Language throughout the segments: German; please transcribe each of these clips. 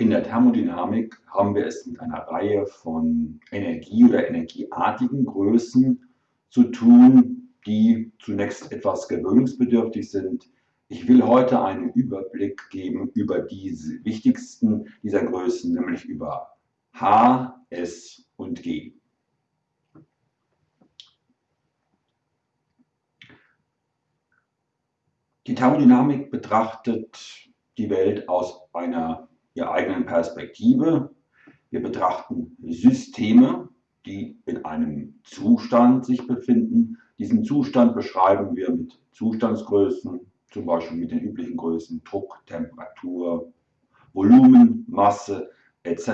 In der Thermodynamik haben wir es mit einer Reihe von Energie- oder energieartigen Größen zu tun, die zunächst etwas gewöhnungsbedürftig sind. Ich will heute einen Überblick geben über die wichtigsten dieser Größen, nämlich über H, S und G. Die Thermodynamik betrachtet die Welt aus einer Perspektive. Wir betrachten Systeme, die in einem Zustand sich befinden. Diesen Zustand beschreiben wir mit Zustandsgrößen, zum Beispiel mit den üblichen Größen Druck, Temperatur, Volumen, Masse etc.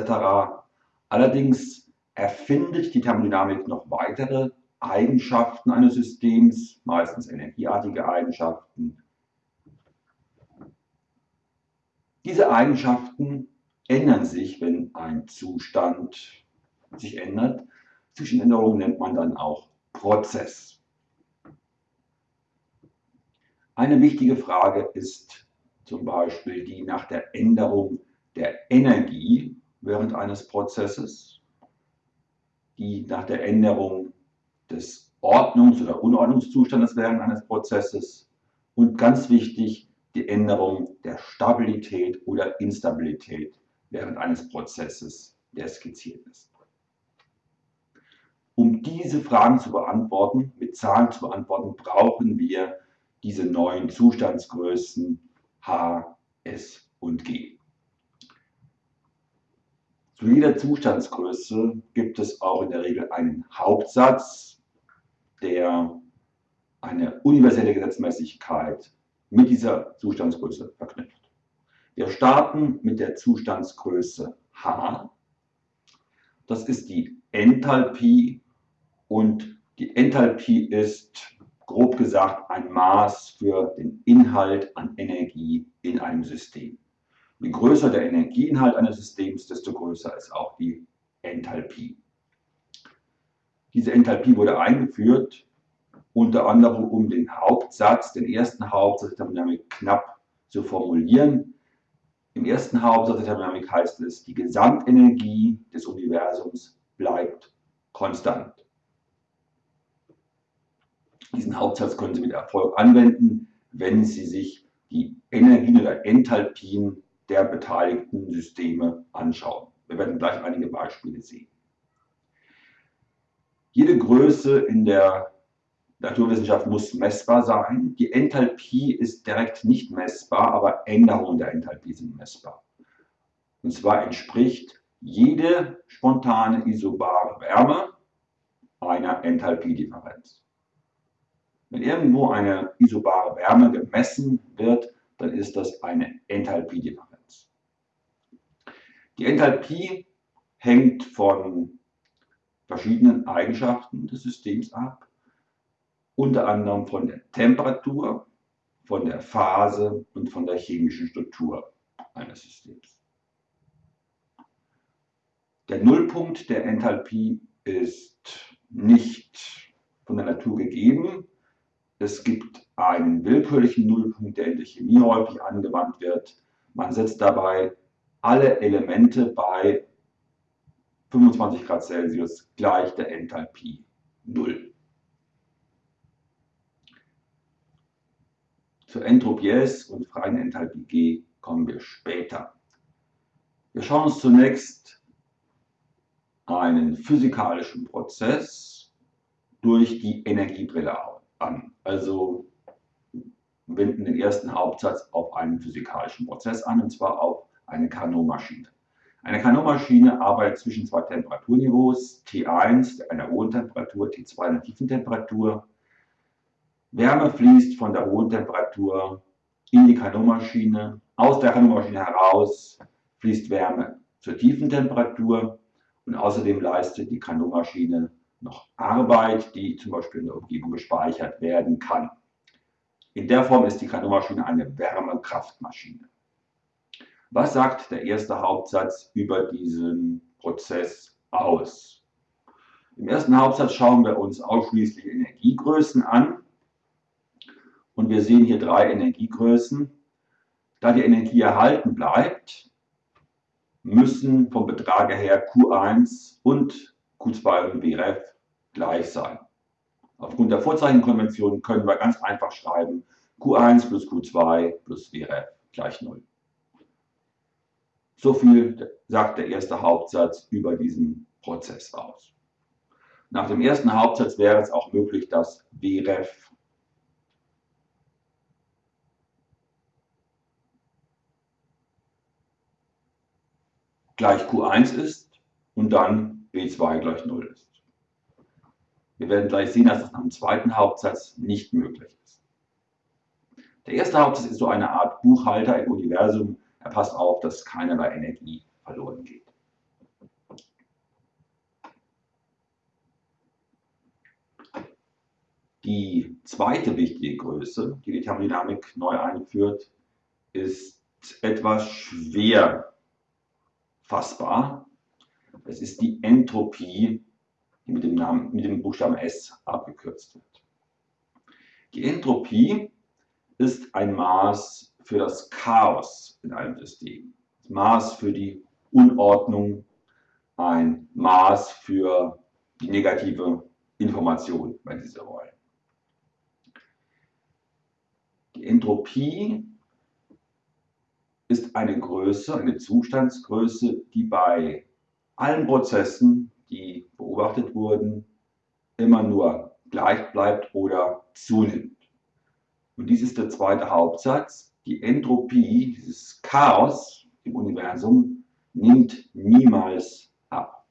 Allerdings erfindet die Thermodynamik noch weitere Eigenschaften eines Systems, meistens energieartige Eigenschaften, Diese Eigenschaften ändern sich, wenn ein Zustand sich ändert. Zwischenänderungen nennt man dann auch Prozess. Eine wichtige Frage ist zum Beispiel die nach der Änderung der Energie während eines Prozesses, die nach der Änderung des Ordnungs- oder Unordnungszustandes während eines Prozesses und ganz wichtig die Änderung der Stabilität oder Instabilität während eines Prozesses, der skizziert ist. Um diese Fragen zu beantworten, mit Zahlen zu beantworten, brauchen wir diese neuen Zustandsgrößen H, S und G. Zu jeder Zustandsgröße gibt es auch in der Regel einen Hauptsatz, der eine universelle Gesetzmäßigkeit mit dieser Zustandsgröße verknüpft. Wir starten mit der Zustandsgröße H. Das ist die Enthalpie und die Enthalpie ist grob gesagt ein Maß für den Inhalt an Energie in einem System. Je größer der Energieinhalt eines Systems, desto größer ist auch die Enthalpie. Diese Enthalpie wurde eingeführt unter anderem um den Hauptsatz, den ersten Hauptsatz der Thermodynamik knapp zu formulieren. Im ersten Hauptsatz der Thermodynamik heißt es, die Gesamtenergie des Universums bleibt konstant. Diesen Hauptsatz können Sie mit Erfolg anwenden, wenn Sie sich die Energien oder Enthalpien der beteiligten Systeme anschauen. Wir werden gleich einige Beispiele sehen. Jede Größe in der Naturwissenschaft muss messbar sein. Die Enthalpie ist direkt nicht messbar, aber Änderungen der Enthalpie sind messbar. Und zwar entspricht jede spontane isobare Wärme einer Enthalpiedifferenz. Wenn irgendwo eine isobare Wärme gemessen wird, dann ist das eine Enthalpiedifferenz. Die Enthalpie hängt von verschiedenen Eigenschaften des Systems ab unter anderem von der Temperatur, von der Phase und von der chemischen Struktur eines Systems. Der Nullpunkt der Enthalpie ist nicht von der Natur gegeben. Es gibt einen willkürlichen Nullpunkt, der in der Chemie häufig angewandt wird. Man setzt dabei alle Elemente bei 25 Grad Celsius gleich der Enthalpie 0. Zur Entropie S und freien Enthalpie G kommen wir später. Wir schauen uns zunächst einen physikalischen Prozess durch die Energiebrille an. Also wenden den ersten Hauptsatz auf einen physikalischen Prozess an, und zwar auf eine Carnot-Maschine. Eine Carnot-Maschine arbeitet zwischen zwei Temperaturniveaus, T1 einer hohen Temperatur, T2 einer tiefen Temperatur. Wärme fließt von der hohen Temperatur in die Kanonmaschine. Aus der Kanonmaschine heraus fließt Wärme zur tiefen Temperatur und außerdem leistet die Kanonmaschine noch Arbeit, die zum Beispiel in der Umgebung gespeichert werden kann. In der Form ist die Kanonmaschine eine Wärmekraftmaschine. Was sagt der erste Hauptsatz über diesen Prozess aus? Im ersten Hauptsatz schauen wir uns ausschließlich Energiegrößen an. Und wir sehen hier drei Energiegrößen. Da die Energie erhalten bleibt, müssen vom Betrag her Q1 und Q2 und BREF gleich sein. Aufgrund der Vorzeichenkonvention können wir ganz einfach schreiben, Q1 plus Q2 plus WREF gleich 0. So viel sagt der erste Hauptsatz über diesen Prozess aus. Nach dem ersten Hauptsatz wäre es auch möglich, dass WREF gleich Q1 ist und dann B2 gleich 0 ist. Wir werden gleich sehen, dass das dem zweiten Hauptsatz nicht möglich ist. Der erste Hauptsatz ist so eine Art Buchhalter im Universum. Er passt auf, dass keinerlei Energie verloren geht. Die zweite wichtige Größe, die die Thermodynamik neu einführt, ist etwas schwer fassbar. Es ist die Entropie die mit dem, Namen, mit dem Buchstaben S abgekürzt wird. Die Entropie ist ein Maß für das Chaos in einem System. Das Maß für die Unordnung, ein Maß für die negative Information, wenn Sie so wollen. Die Entropie ist eine Größe, eine Zustandsgröße, die bei allen Prozessen die beobachtet wurden, immer nur gleich bleibt oder zunimmt. Und dies ist der zweite Hauptsatz. Die Entropie, dieses Chaos im Universum, nimmt niemals ab.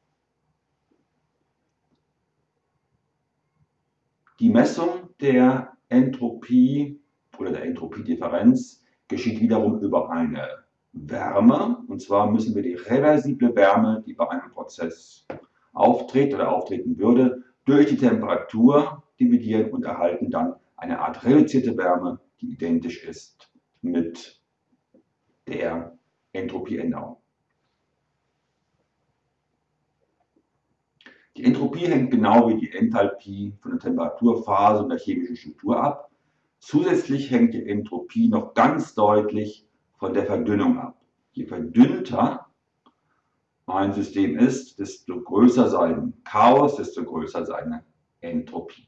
Die Messung der Entropie oder der Entropiedifferenz geschieht wiederum über eine Wärme. Und zwar müssen wir die reversible Wärme, die bei einem Prozess auftritt oder auftreten würde, durch die Temperatur dividieren und erhalten dann eine Art reduzierte Wärme, die identisch ist mit der Entropieänderung. Die Entropie hängt genau wie die Enthalpie von der Temperaturphase und der chemischen Struktur ab. Zusätzlich hängt die Entropie noch ganz deutlich von der Verdünnung ab. Je verdünnter ein System ist, desto größer sein Chaos, desto größer seine Entropie.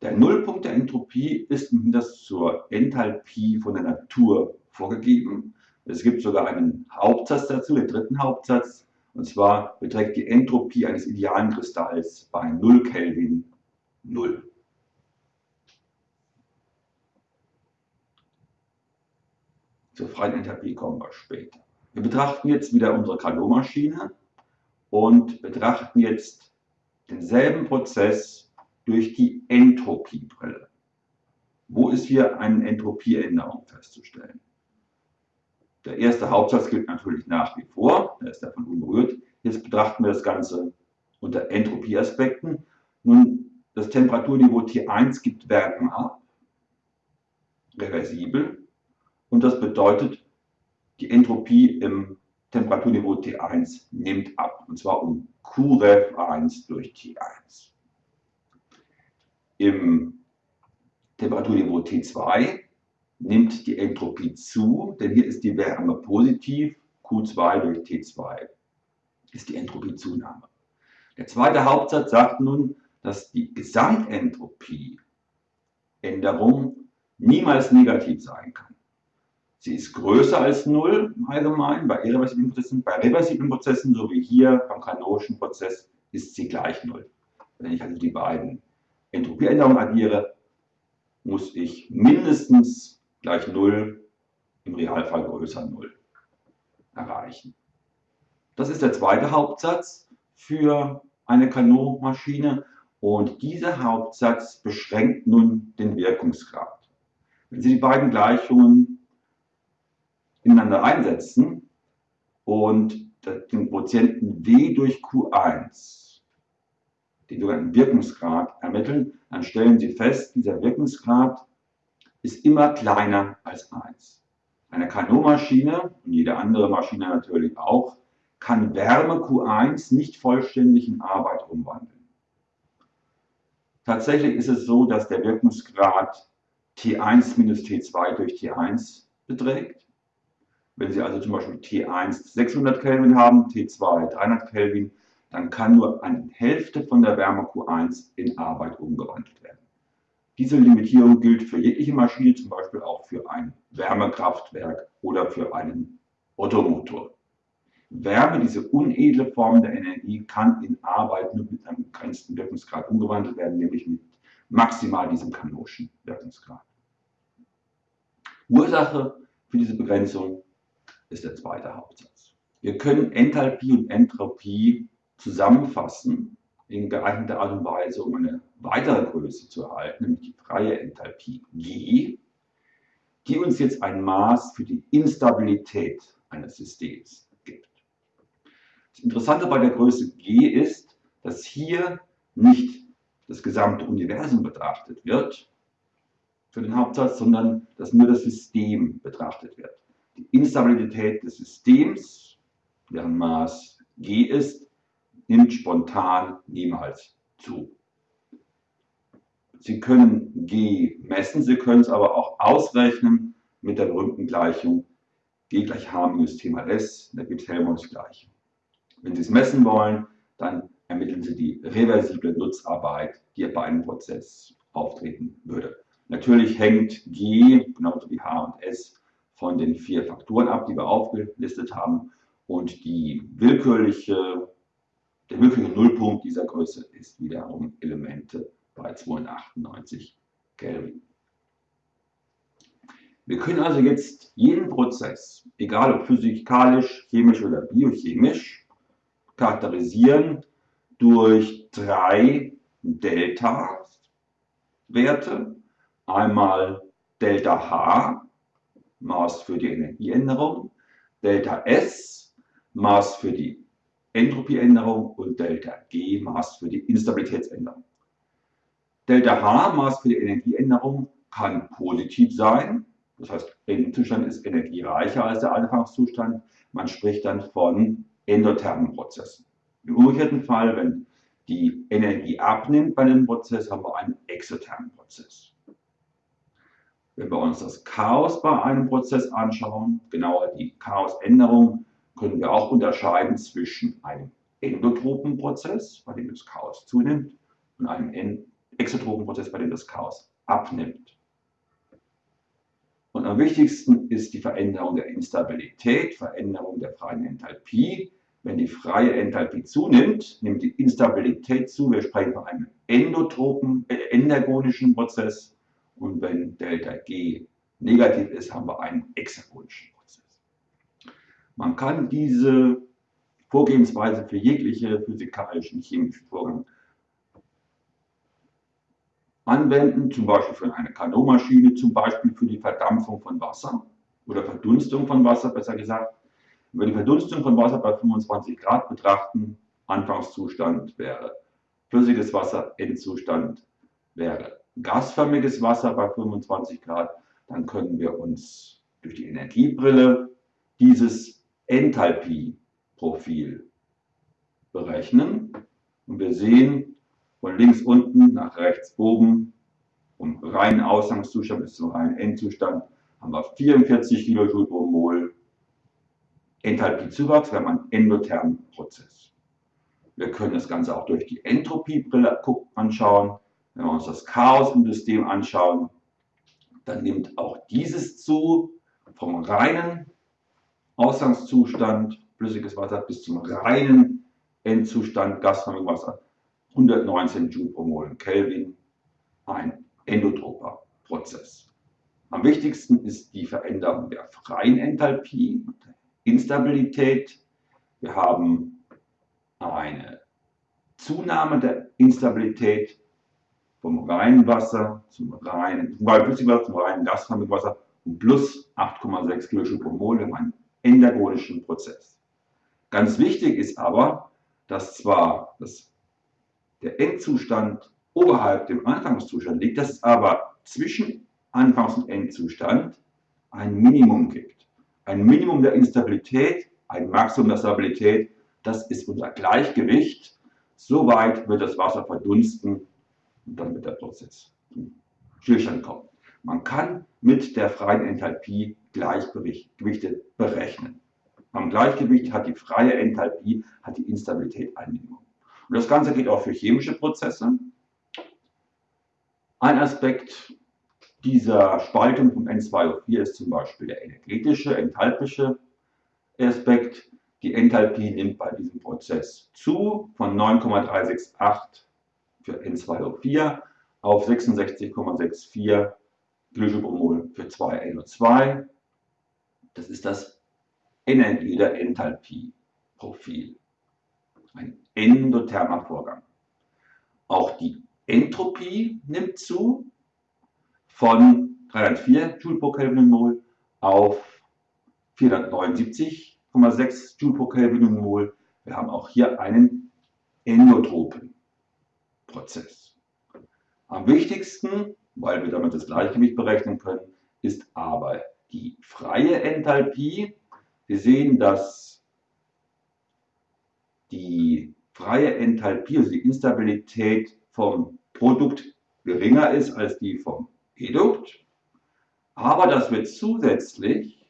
Der Nullpunkt der Entropie ist das zur Enthalpie von der Natur vorgegeben. Es gibt sogar einen Hauptsatz dazu, den dritten Hauptsatz. Und zwar beträgt die Entropie eines idealen Kristalls bei 0 Kelvin 0. Zur freien Enthalpie kommen wir später. Wir betrachten jetzt wieder unsere Carnot-Maschine und betrachten jetzt denselben Prozess durch die Entropiebrille. Wo ist hier eine Entropieänderung festzustellen? Der erste Hauptsatz gilt natürlich nach wie vor, der ist davon unberührt. Jetzt betrachten wir das Ganze unter Entropieaspekten. Nun, das Temperaturniveau T1 gibt Wärme ab, reversibel, und das bedeutet, die Entropie im Temperaturniveau T1 nimmt ab, und zwar um QREF1 durch T1. Im Temperaturniveau T2 nimmt die Entropie zu, denn hier ist die Wärme positiv, Q2 durch T2 ist die Entropiezunahme. Der zweite Hauptsatz sagt nun, dass die Gesamtentropieänderung niemals negativ sein kann. Sie ist größer als 0 im Allgemeinen bei irreversiblen Prozessen. Bei reversiblen Prozessen, so wie hier beim kanonischen Prozess, ist sie gleich 0. Wenn ich also die beiden Entropieänderungen addiere, muss ich mindestens gleich 0, im Realfall größer 0 erreichen. Das ist der zweite Hauptsatz für eine Kanonmaschine und dieser Hauptsatz beschränkt nun den Wirkungsgrad. Wenn Sie die beiden Gleichungen ineinander einsetzen und den Quotienten W durch Q1, den sogenannten Wirkungsgrad, ermitteln, dann stellen Sie fest, dieser Wirkungsgrad ist immer kleiner als 1. Eine Carnot-Maschine und jede andere Maschine natürlich auch, kann Wärme Q1 nicht vollständig in Arbeit umwandeln. Tatsächlich ist es so, dass der Wirkungsgrad T1 minus T2 durch T1 beträgt. Wenn Sie also zum Beispiel T1 600 Kelvin haben, T2 300 Kelvin, dann kann nur eine Hälfte von der Wärme Q1 in Arbeit umgewandelt werden. Diese Limitierung gilt für jegliche Maschine, zum Beispiel auch für ein Wärmekraftwerk oder für einen Ottomotor. Wärme, diese unedle Form der Energie, kann in Arbeit nur mit einem begrenzten Wirkungsgrad umgewandelt werden, nämlich mit maximal diesem Kanonschen Wirkungsgrad. Ursache für diese Begrenzung ist der zweite Hauptsatz. Wir können Enthalpie und Entropie zusammenfassen in geeigneter Art und Weise, um eine weitere Größe zu erhalten, nämlich die freie Enthalpie G, die uns jetzt ein Maß für die Instabilität eines Systems gibt. Das Interessante bei der Größe G ist, dass hier nicht das gesamte Universum betrachtet wird für den Hauptsatz, sondern dass nur das System betrachtet wird. Die Instabilität des Systems, deren Maß G ist, nimmt spontan niemals zu. Sie können G messen, Sie können es aber auch ausrechnen mit der berühmten Gleichung G gleich H minus T mal S, da gibt es Helmholtz Gleichung. Wenn Sie es messen wollen, dann ermitteln Sie die reversible Nutzarbeit, die bei einem Prozess auftreten würde. Natürlich hängt G, genauso wie H und S, von den vier Faktoren ab, die wir aufgelistet haben. Und die willkürliche der wirkliche Nullpunkt dieser Größe ist wiederum Elemente bei 298 Kelvin. Wir können also jetzt jeden Prozess, egal ob physikalisch, chemisch oder biochemisch, charakterisieren durch drei Delta-Werte. Einmal Delta H, Maß für die Energieänderung, Delta S, Maß für die Entropieänderung und Delta G Maß für die Instabilitätsänderung. Delta H Maß für die Energieänderung kann positiv sein, das heißt Endzustand ist energiereicher als der Anfangszustand. Man spricht dann von endothermen Prozessen. Im umgekehrten Fall, wenn die Energie abnimmt bei dem Prozess, haben wir einen exothermen Prozess. Wenn wir uns das Chaos bei einem Prozess anschauen, genauer die Chaosänderung, können wir auch unterscheiden zwischen einem endotropen Prozess, bei dem das Chaos zunimmt, und einem exotropen Prozess, bei dem das Chaos abnimmt. Und am wichtigsten ist die Veränderung der Instabilität, Veränderung der freien Enthalpie. Wenn die freie Enthalpie zunimmt, nimmt die Instabilität zu. Wir sprechen von einem endotropen, äh, endergonischen Prozess. Und wenn Delta G negativ ist, haben wir einen exergonischen Prozess. Man kann diese Vorgehensweise für jegliche physikalischen, chemischen Vorgänge anwenden, zum Beispiel für eine Kanonmaschine, zum Beispiel für die Verdampfung von Wasser oder Verdunstung von Wasser, besser gesagt. Wenn wir die Verdunstung von Wasser bei 25 Grad betrachten, Anfangszustand wäre flüssiges Wasser, Endzustand wäre gasförmiges Wasser bei 25 Grad, dann können wir uns durch die Energiebrille dieses Enthalpie-Profil berechnen. Und wir sehen von links unten nach rechts oben, vom reinen Ausgangszustand bis zum reinen Endzustand, haben wir 44 Kilojoule pro Mol Enthalpiezuwachs. Haben einen endothermen Prozess. Wir können das Ganze auch durch die Entropiebrille anschauen. Wenn wir uns das Chaos im System anschauen, dann nimmt auch dieses zu vom reinen Ausgangszustand flüssiges Wasser bis zum reinen Endzustand gasförmiges Wasser 119 Joule pro Mol Kelvin, ein endotroper Prozess. Am wichtigsten ist die Veränderung der freien Enthalpie Instabilität. Wir haben eine Zunahme der Instabilität vom reinen Wasser zum reinen, vom Wasser zum reinen gasförmigen um plus 8,6 kJ pro Mol. Haben einen endergonischen Prozess. Ganz wichtig ist aber, dass zwar das, der Endzustand oberhalb dem Anfangszustand liegt, dass es aber zwischen Anfangs- und Endzustand ein Minimum gibt. Ein Minimum der Instabilität, ein Maximum der Stabilität, das ist unser Gleichgewicht. Soweit wird das Wasser verdunsten und wird der Prozess zum Stillstand kommen. Man kann mit der freien Enthalpie Gleichgewichte berechnen. Am Gleichgewicht hat die freie Enthalpie, hat die Instabilität ein Minimum. Und das Ganze geht auch für chemische Prozesse. Ein Aspekt dieser Spaltung vom N2O4 ist zum Beispiel der energetische, enthalpische Aspekt. Die Enthalpie nimmt bei diesem Prozess zu von 9,368 für N2O4 auf 66,64 Glycobromol für 2NO2. Das ist das Energie- oder Enthalpie-Profil. Ein endothermer Vorgang. Auch die Entropie nimmt zu von 304 Joule pro Kelvin Mol auf 479,6 Joule pro Kelvin Mol. Wir haben auch hier einen endotropen Prozess. Am wichtigsten, weil wir damit das Gleichgewicht berechnen können, ist aber die freie Enthalpie. Wir sehen, dass die freie Enthalpie, also die Instabilität vom Produkt geringer ist als die vom Edukt, aber dass wir zusätzlich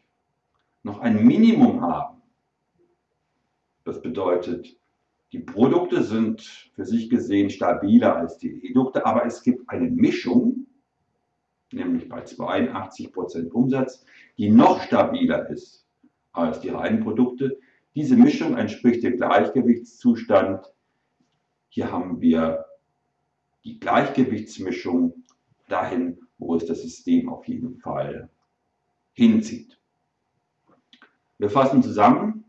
noch ein Minimum haben. Das bedeutet, die Produkte sind für sich gesehen stabiler als die Edukte, aber es gibt eine Mischung, nämlich bei 82% Umsatz, die noch stabiler ist als die reinen Produkte. Diese Mischung entspricht dem Gleichgewichtszustand. Hier haben wir die Gleichgewichtsmischung dahin, wo es das System auf jeden Fall hinzieht. Wir fassen zusammen.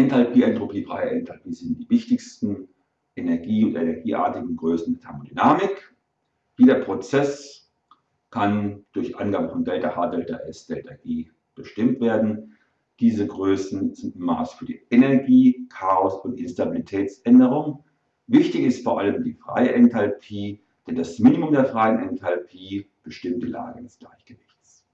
Enthalpie, Entropie, freie Enthalpie sind die wichtigsten Energie- und energieartigen Größen der Thermodynamik. Jeder Prozess kann durch Angabe von Delta H, Delta S, Delta G bestimmt werden. Diese Größen sind Maß für die Energie, Chaos und Instabilitätsänderung. Wichtig ist vor allem die freie Enthalpie, denn das Minimum der freien Enthalpie bestimmt die Lage des Gleichgewichts.